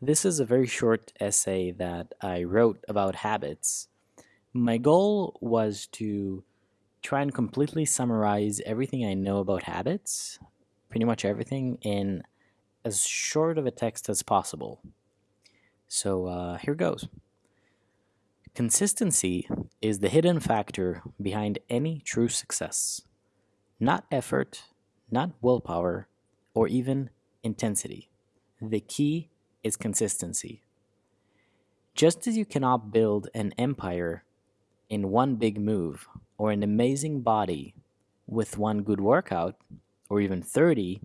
This is a very short essay that I wrote about habits. My goal was to try and completely summarize everything I know about habits, pretty much everything, in as short of a text as possible. So uh, here goes. Consistency is the hidden factor behind any true success. Not effort, not willpower, or even intensity. The key is consistency. Just as you cannot build an empire in one big move or an amazing body with one good workout or even 30,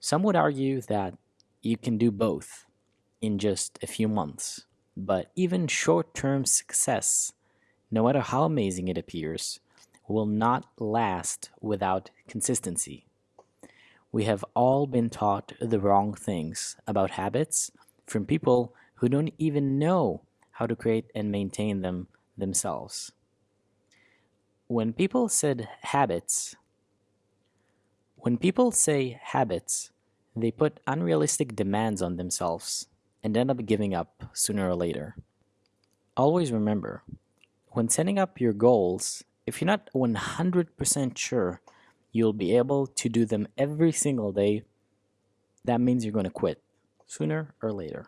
some would argue that you can do both in just a few months. But even short term success, no matter how amazing it appears, will not last without consistency. We have all been taught the wrong things about habits from people who don't even know how to create and maintain them themselves. When people said habits, when people say habits, they put unrealistic demands on themselves and end up giving up sooner or later. Always remember, when setting up your goals, if you're not 100% sure you'll be able to do them every single day, that means you're going to quit sooner or later.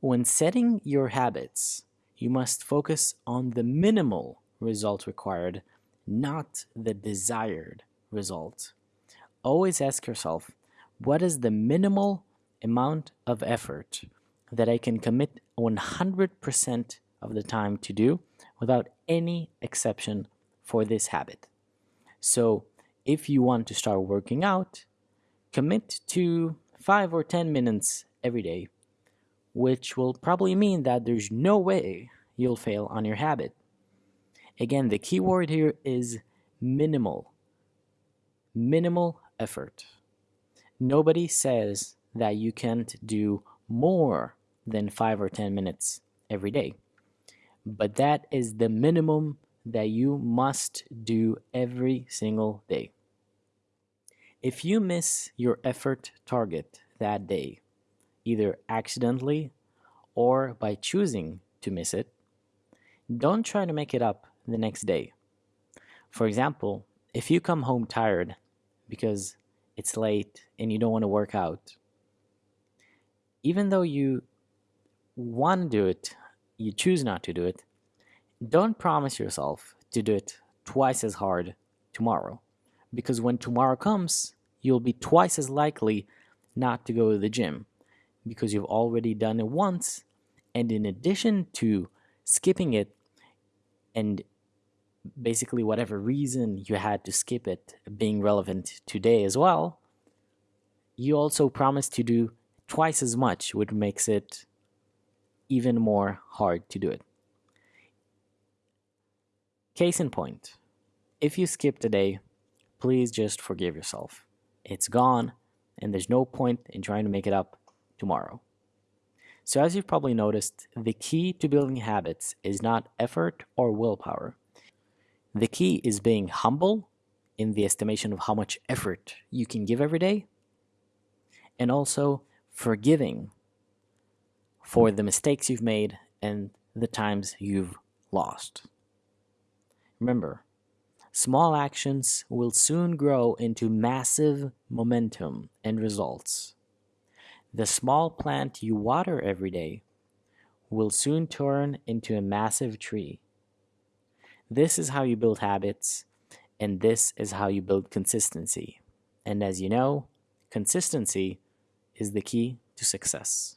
When setting your habits, you must focus on the minimal result required, not the desired result. Always ask yourself, what is the minimal amount of effort that I can commit 100% of the time to do without any exception for this habit? So if you want to start working out, commit to 5 or 10 minutes every day, which will probably mean that there's no way you'll fail on your habit. Again, the key word here is minimal. Minimal effort. Nobody says that you can't do more than 5 or 10 minutes every day. But that is the minimum that you must do every single day. If you miss your effort target that day, either accidentally or by choosing to miss it, don't try to make it up the next day. For example, if you come home tired because it's late and you don't want to work out, even though you want to do it, you choose not to do it, don't promise yourself to do it twice as hard tomorrow. Because when tomorrow comes, you'll be twice as likely not to go to the gym because you've already done it once. And in addition to skipping it and basically whatever reason you had to skip it being relevant today as well, you also promise to do twice as much, which makes it even more hard to do it. Case in point, if you skip today, please just forgive yourself. It's gone, and there's no point in trying to make it up tomorrow. So as you've probably noticed, the key to building habits is not effort or willpower. The key is being humble in the estimation of how much effort you can give every day, and also forgiving for the mistakes you've made and the times you've lost. Remember, Small actions will soon grow into massive momentum and results. The small plant you water every day will soon turn into a massive tree. This is how you build habits, and this is how you build consistency. And as you know, consistency is the key to success.